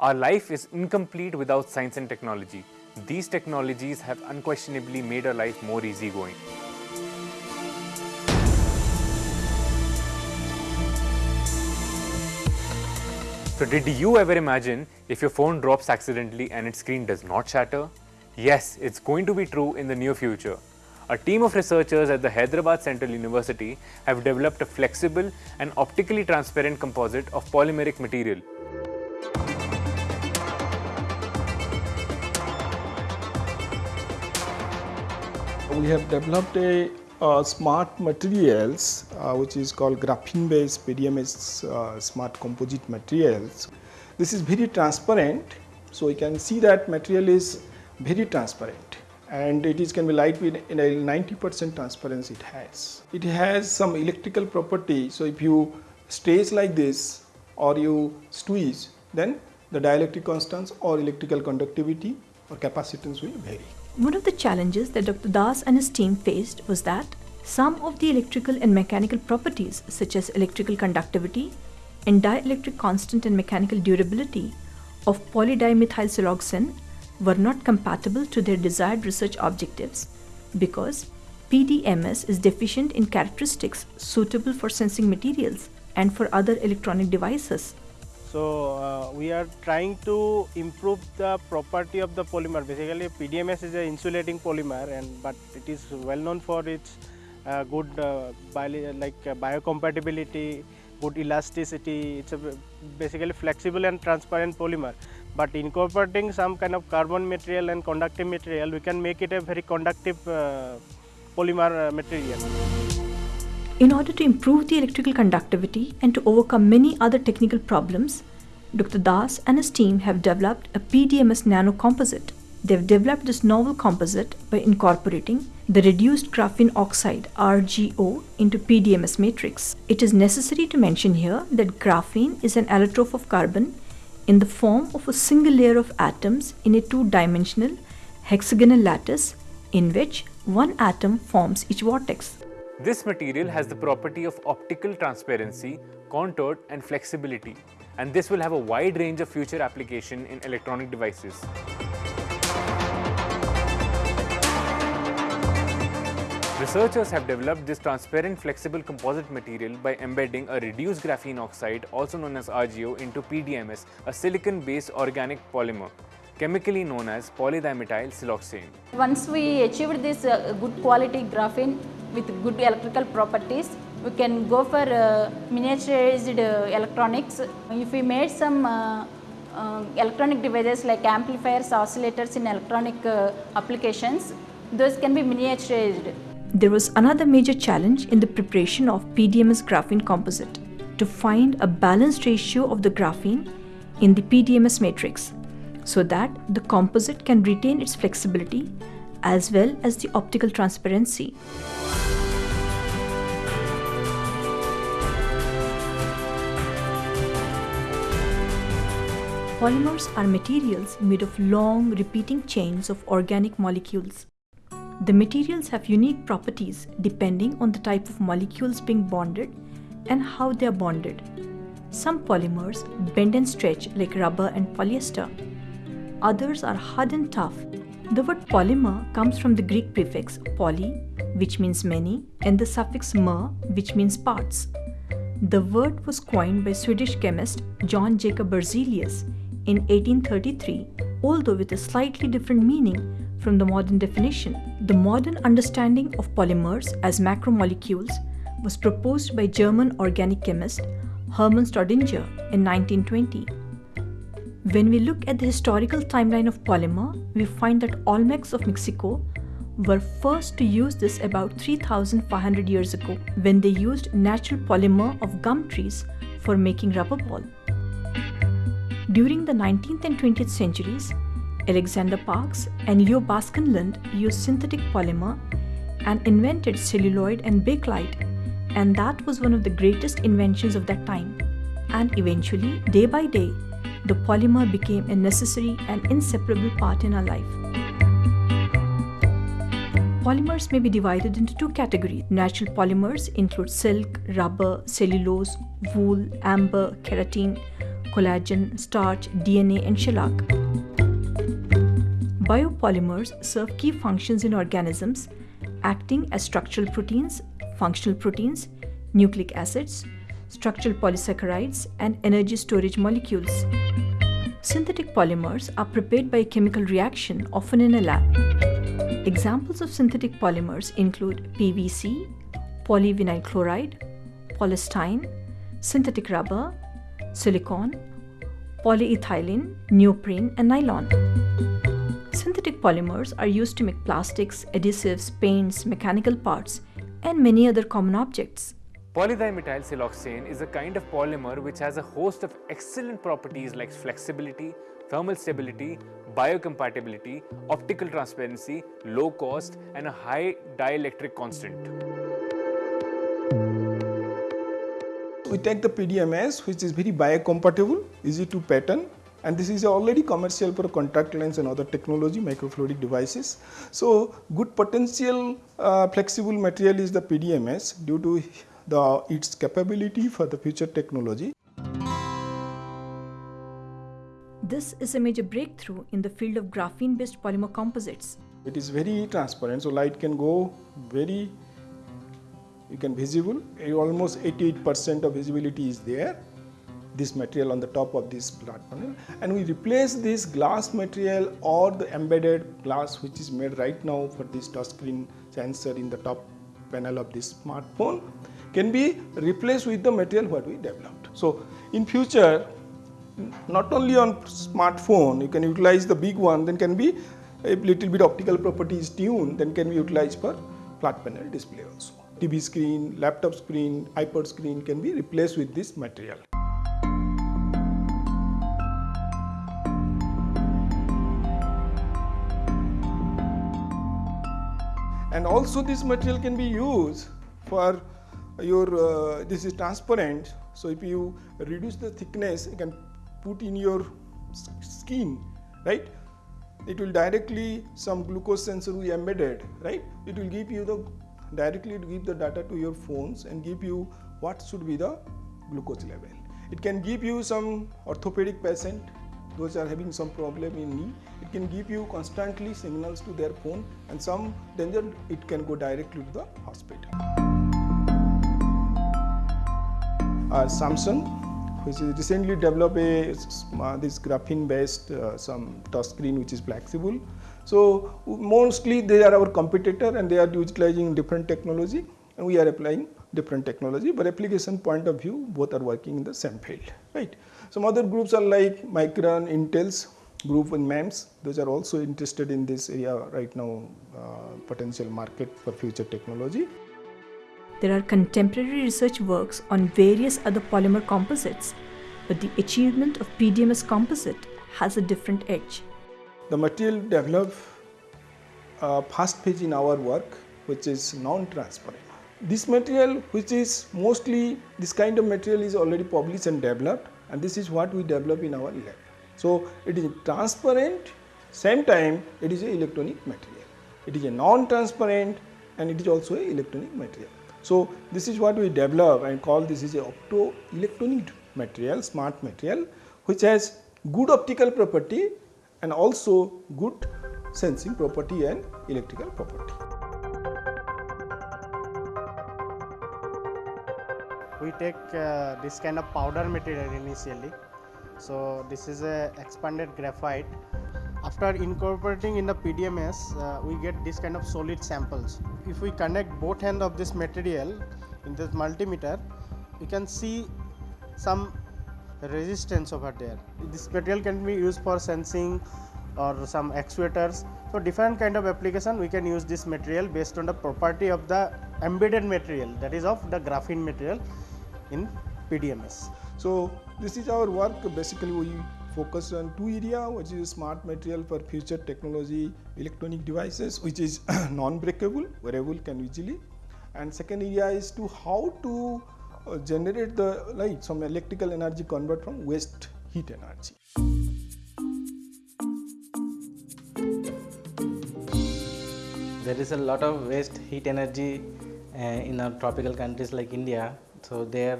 Our life is incomplete without science and technology. These technologies have unquestionably made our life more easygoing. So did you ever imagine if your phone drops accidentally and its screen does not shatter? Yes, it's going to be true in the near future. A team of researchers at the Hyderabad Central University have developed a flexible and optically transparent composite of polymeric material. We have developed a smart materials uh, which is called graphene based PDMS uh, smart composite materials. This is very transparent so you can see that material is very transparent and it is can be lightweight in a 90% transparency it has. It has some electrical property so if you stretch like this or you squeeze then the dielectric constants or electrical conductivity or capacitance will vary. One of the challenges that Dr. Das and his team faced was that some of the electrical and mechanical properties such as electrical conductivity and dielectric constant and mechanical durability of polydimethylsiloxane were not compatible to their desired research objectives because PDMS is deficient in characteristics suitable for sensing materials and for other electronic devices. So uh, we are trying to improve the property of the polymer. Basically, PDMS is an insulating polymer, and but it is well known for its uh, good uh, bio, like biocompatibility, good elasticity. It's a basically flexible and transparent polymer. But incorporating some kind of carbon material and conductive material, we can make it a very conductive uh, polymer uh, material. In order to improve the electrical conductivity and to overcome many other technical problems, Dr. Das and his team have developed a PDMS nanocomposite. They have developed this novel composite by incorporating the reduced graphene oxide RGO into PDMS matrix. It is necessary to mention here that graphene is an allotrope of carbon in the form of a single layer of atoms in a two-dimensional hexagonal lattice in which one atom forms each vortex. This material has the property of optical transparency, contour and flexibility and this will have a wide range of future application in electronic devices. Researchers have developed this transparent flexible composite material by embedding a reduced graphene oxide also known as RGO into PDMS, a silicon based organic polymer chemically known as polydimethyl siloxane. Once we achieved this uh, good quality graphene with good electrical properties, we can go for uh, miniaturized uh, electronics. If we made some uh, uh, electronic devices like amplifiers, oscillators in electronic uh, applications, those can be miniaturized. There was another major challenge in the preparation of PDMS graphene composite to find a balanced ratio of the graphene in the PDMS matrix so that the composite can retain its flexibility as well as the optical transparency. Polymers are materials made of long repeating chains of organic molecules. The materials have unique properties depending on the type of molecules being bonded and how they are bonded. Some polymers bend and stretch like rubber and polyester. Others are hard and tough. The word polymer comes from the Greek prefix poly, which means many, and the suffix mer, which means parts. The word was coined by Swedish chemist John Jacob Berzelius in 1833, although with a slightly different meaning from the modern definition. The modern understanding of polymers as macromolecules was proposed by German organic chemist Hermann Staudinger in 1920. When we look at the historical timeline of polymer, we find that Olmecs of Mexico were first to use this about 3500 years ago when they used natural polymer of gum trees for making rubber ball. During the 19th and 20th centuries, Alexander Parkes and Leo Baekeland used synthetic polymer and invented celluloid and bakelite and that was one of the greatest inventions of that time. And eventually, day by day, the polymer became a necessary and inseparable part in our life. Polymers may be divided into two categories. Natural polymers include silk, rubber, cellulose, wool, amber, keratin, collagen, starch, DNA, and shellac. Biopolymers serve key functions in organisms, acting as structural proteins, functional proteins, nucleic acids, structural polysaccharides, and energy storage molecules. Synthetic polymers are prepared by a chemical reaction, often in a lab. Examples of synthetic polymers include PVC, polyvinyl chloride, polystyrene, synthetic rubber, silicone, polyethylene, neoprene, and nylon. Synthetic polymers are used to make plastics, adhesives, paints, mechanical parts, and many other common objects. Polydimethyl siloxane is a kind of polymer which has a host of excellent properties like flexibility, thermal stability, biocompatibility, optical transparency, low cost, and a high dielectric constant. We take the PDMS which is very biocompatible, easy to pattern and this is already commercial for contact lens and other technology microfluidic devices. So, good potential uh, flexible material is the PDMS due to the its capability for the future technology. This is a major breakthrough in the field of graphene based polymer composites. It is very transparent, so light can go very you can visible almost 88 percent of visibility is there this material on the top of this flat panel and we replace this glass material or the embedded glass which is made right now for this touchscreen sensor in the top panel of this smartphone can be replaced with the material what we developed. So in future not only on smartphone you can utilize the big one then can be a little bit optical properties tuned then can be utilized for flat panel display also. TV screen, laptop screen, iPod screen can be replaced with this material. and also this material can be used for your uh, this is transparent. So if you reduce the thickness you can put in your skin right? It will directly some glucose sensor we embedded right? It will give you the directly give the data to your phones and give you what should be the glucose level. It can give you some orthopedic patient those are having some problem in knee. It can give you constantly signals to their phone and some danger it can go directly to the hospital samsung which is recently developed a uh, this graphene based uh, some touch screen which is flexible so mostly they are our competitor and they are utilizing different technology and we are applying different technology but application point of view both are working in the same field right some other groups are like Micron, Intel's group in MEMS. Those are also interested in this area right now, uh, potential market for future technology. There are contemporary research works on various other polymer composites, but the achievement of PDMS composite has a different edge. The material developed uh, first phase in our work, which is non-transparent. This material, which is mostly this kind of material, is already published and developed and this is what we develop in our lab. So, it is transparent same time it is a electronic material. It is a non-transparent and it is also electronic material. So, this is what we develop and call this is a optoelectronic material, smart material which has good optical property and also good sensing property and electrical property. we take uh, this kind of powder material initially. So this is a expanded graphite. After incorporating in the PDMS, uh, we get this kind of solid samples. If we connect both end of this material in this multimeter, you can see some resistance over there. This material can be used for sensing or some actuators. So different kind of application we can use this material based on the property of the embedded material that is of the graphene material in PDMS. So this is our work basically we focus on two area which is smart material for future technology electronic devices which is non-breakable wearable can easily and second area is to how to uh, generate the light some electrical energy convert from waste heat energy. There is a lot of waste heat energy uh, in our tropical countries like India so there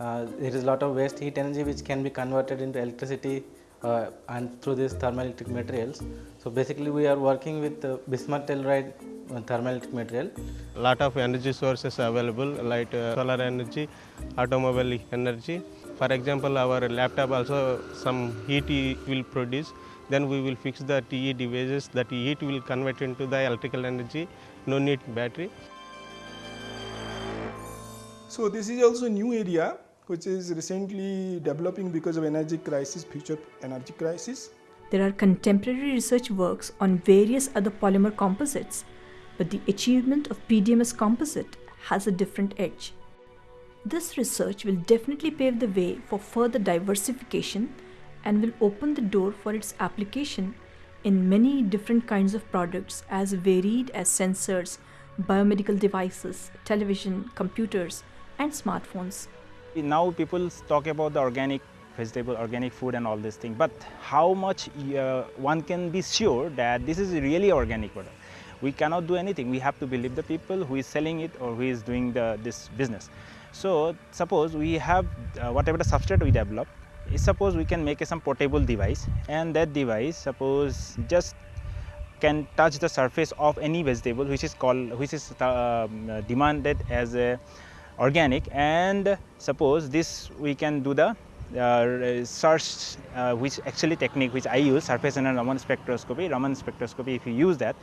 uh, there is a lot of waste heat energy which can be converted into electricity uh, and through these thermoelectric materials. So basically we are working with uh, bismuth telluride uh, thermoelectric material. A lot of energy sources available like uh, solar energy, automobile energy. For example, our laptop also some heat will produce. Then we will fix the TE devices. That heat will convert into the electrical energy. No need battery. So this is also a new area which is recently developing because of energy crisis, future energy crisis. There are contemporary research works on various other polymer composites, but the achievement of PDMS composite has a different edge. This research will definitely pave the way for further diversification and will open the door for its application in many different kinds of products as varied as sensors, biomedical devices, television, computers, and smartphones. Now people talk about the organic vegetable, organic food and all this thing, but how much uh, one can be sure that this is really organic product? We cannot do anything. We have to believe the people who is selling it or who is doing the, this business. So suppose we have uh, whatever the substrate we develop, suppose we can make some portable device and that device suppose just can touch the surface of any vegetable which is called which is um, demanded as a organic and suppose this we can do the uh, search uh, which actually technique which I use surface enhanced Raman spectroscopy Raman spectroscopy if you use that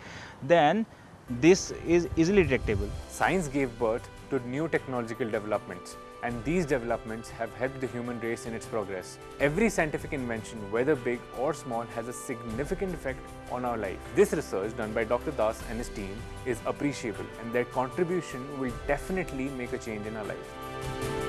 then this is easily detectable. Science gave birth to new technological developments, and these developments have helped the human race in its progress. Every scientific invention, whether big or small, has a significant effect on our life. This research done by Dr. Das and his team is appreciable, and their contribution will definitely make a change in our life.